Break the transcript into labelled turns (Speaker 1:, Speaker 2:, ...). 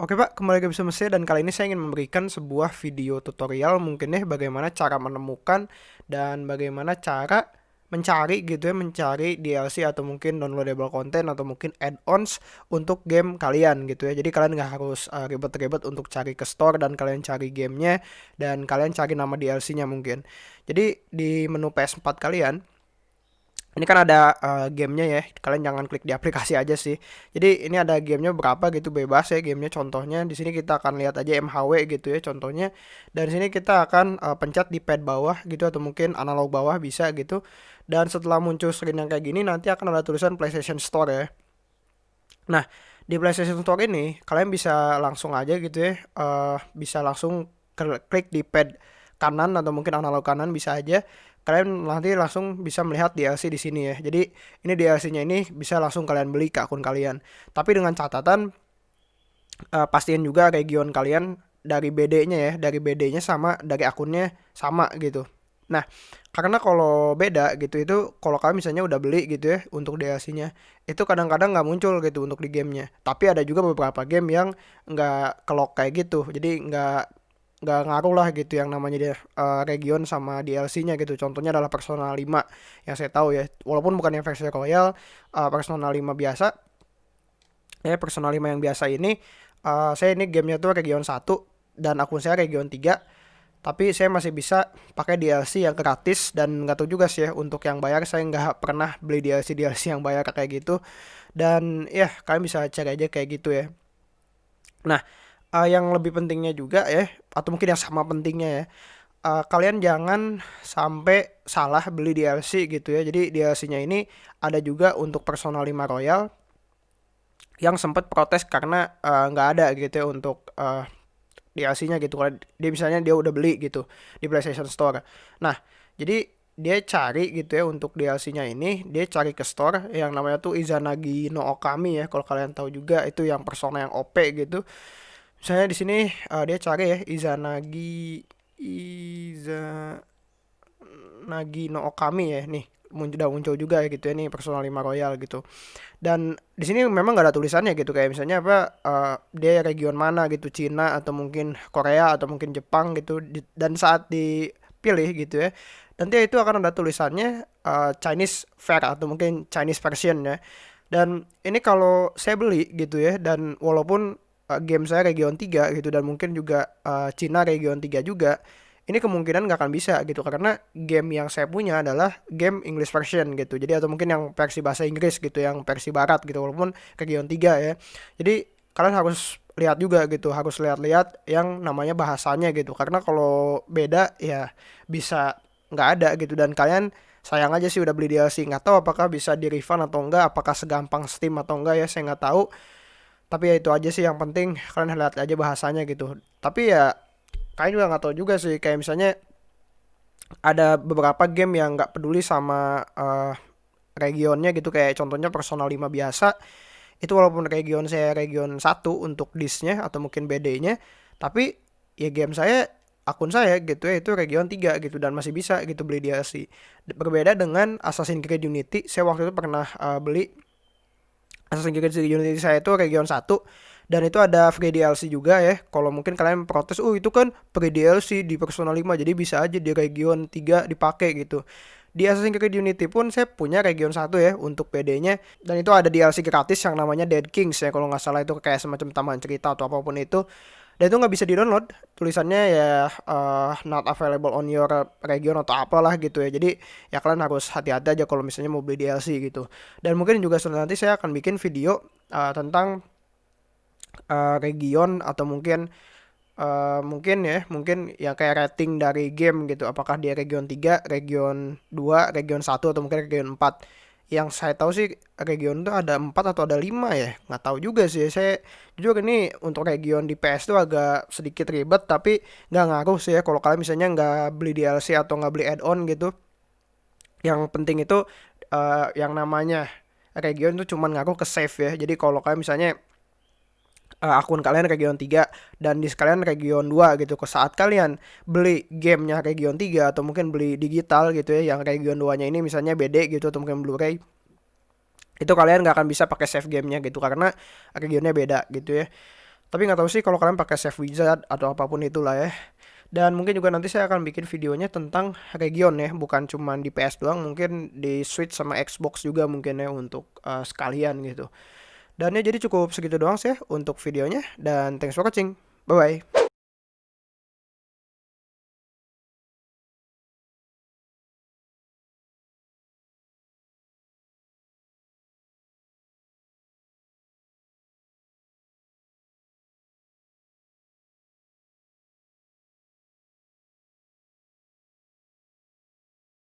Speaker 1: Oke Pak, kembali lagi bersama saya dan kali ini saya ingin memberikan sebuah video tutorial mungkin ya bagaimana cara menemukan dan bagaimana cara mencari gitu ya, mencari DLC atau mungkin downloadable content atau mungkin add-ons untuk game kalian gitu ya. Jadi kalian nggak harus uh, ribet-ribet untuk cari ke store dan kalian cari gamenya dan kalian cari nama DLC-nya mungkin. Jadi di menu PS4 kalian ini kan ada uh, gamenya ya kalian jangan klik di aplikasi aja sih. Jadi ini ada gamenya berapa gitu bebas ya gamenya. Contohnya di sini kita akan lihat aja MHW gitu ya contohnya. Dan sini kita akan uh, pencet di pad bawah gitu atau mungkin analog bawah bisa gitu. Dan setelah muncul screen yang kayak gini nanti akan ada tulisan PlayStation Store ya. Nah di PlayStation Store ini kalian bisa langsung aja gitu ya uh, bisa langsung klik di pad kanan atau mungkin analog kanan bisa aja kalian nanti langsung bisa melihat DLC di sini ya. Jadi ini DLC-nya ini bisa langsung kalian beli ke akun kalian. Tapi dengan catatan uh, pastiin juga region kalian dari BD-nya ya, dari BD-nya sama dari akunnya sama gitu. Nah, karena kalau beda gitu itu kalau kalian misalnya udah beli gitu ya untuk DLC-nya, itu kadang-kadang nggak muncul gitu untuk di gamenya. Tapi ada juga beberapa game yang nggak kelok kayak gitu. Jadi nggak nggak ngaruh lah gitu yang namanya dia uh, region sama DLC-nya gitu. Contohnya adalah Persona 5 yang saya tahu ya. Walaupun bukan yang versi Royal, uh, Persona 5 biasa. Ya, Persona 5 yang biasa ini uh, saya ini gamenya tuh region 1 dan akun saya region 3. Tapi saya masih bisa pakai DLC yang gratis dan nggak tahu juga sih ya untuk yang bayar saya nggak pernah beli DLC DLC yang bayar kayak gitu. Dan ya kalian bisa cari aja kayak gitu ya. Nah, uh, yang lebih pentingnya juga ya atau mungkin yang sama pentingnya ya uh, kalian jangan sampai salah beli DLC gitu ya. Jadi DLC-nya ini ada juga untuk Persona 5 Royal yang sempat protes karena nggak uh, ada gitu ya untuk uh, DLC-nya gitu. Kalau dia misalnya dia udah beli gitu di PlayStation Store. Nah jadi dia cari gitu ya untuk DLC-nya ini dia cari ke store yang namanya tuh Izanagi no Okami ya kalau kalian tahu juga. Itu yang persona yang OP gitu misalnya di sini uh, dia cari ya Izanagi Izanagi no Okami ya nih. Muncul udah muncul juga ya gitu ya nih personal 5 royal gitu. Dan di sini memang gak ada tulisannya gitu kayak misalnya apa uh, dia region mana gitu Cina atau mungkin Korea atau mungkin Jepang gitu dan saat dipilih gitu ya nanti itu akan ada tulisannya uh, Chinese fair atau mungkin Chinese version ya. Dan ini kalau saya beli gitu ya dan walaupun uh, game saya region 3 gitu dan mungkin juga uh, Cina region 3 juga ini kemungkinan nggak akan bisa gitu karena game yang saya punya adalah game English version gitu. Jadi atau mungkin yang versi bahasa Inggris gitu yang versi barat gitu walaupun region 3 ya. Jadi kalian harus lihat juga gitu harus lihat-lihat yang namanya bahasanya gitu karena kalau beda ya bisa nggak ada gitu. Dan kalian sayang aja sih udah beli DLC nggak tahu apakah bisa di refund atau enggak apakah segampang Steam atau enggak ya saya nggak tahu tapi ya itu aja sih yang penting kalian lihat aja bahasanya gitu. Tapi ya kalian juga nggak tahu juga sih kayak misalnya ada beberapa game yang nggak peduli sama uh, regionnya gitu. Kayak contohnya personal 5 biasa itu walaupun region saya region 1 untuk disknya atau mungkin BD-nya tapi ya game saya akun saya gitu ya itu region 3 gitu dan masih bisa gitu beli DLC berbeda dengan Assassin's Creed Unity saya waktu itu pernah uh, beli Assassin's Creed Unity saya itu region 1 dan itu ada free DLC juga ya. Kalau mungkin kalian protes, "Oh, itu kan free DLC di Persona 5, jadi bisa aja di region 3 dipakai gitu." Di Assassin's Creed Unity pun saya punya region 1 ya untuk PD-nya dan itu ada DLC gratis yang namanya Dead Kings ya kalau nggak salah itu kayak semacam taman cerita atau apa pun itu dan itu nggak bisa di download tulisannya ya uh, not available on your region atau apalah gitu ya. Jadi ya kalian harus hati-hati aja kalau misalnya mau beli DLC gitu. Dan mungkin juga nanti saya akan bikin video uh, tentang uh, region atau mungkin uh, mungkin ya mungkin ya kayak rating dari game gitu. Apakah dia region 3 region 2 region 1 atau mungkin region 4 yang saya tahu sih region itu ada empat atau ada lima ya? Nggak tahu juga sih. Saya jujur ini untuk region di PS itu agak sedikit ribet tapi nggak ngaruh sih ya kalau kalian misalnya nggak beli DLC atau nggak beli add-on gitu. Yang penting itu uh, yang namanya region itu cuma ngaruh ke save ya. Jadi kalau kalian misalnya uh, akun kalian region 3 dan di sekalian region 2 gitu. Ke saat kalian beli gamenya region 3 atau mungkin beli digital gitu ya yang region 2-nya ini misalnya BD gitu atau mungkin Blu-ray itu kalian nggak akan bisa pakai save gamenya gitu karena regionnya beda gitu ya. Tapi nggak tahu sih kalau kalian pakai save wizard atau apa pun itulah ya. Dan mungkin juga nanti saya akan bikin videonya tentang region ya bukan cuma di PS doang mungkin di Switch sama Xbox juga mungkin ya untuk uh, sekalian gitu. Dan ya jadi cukup segitu doang sih untuk videonya dan thanks for watching. Bye bye.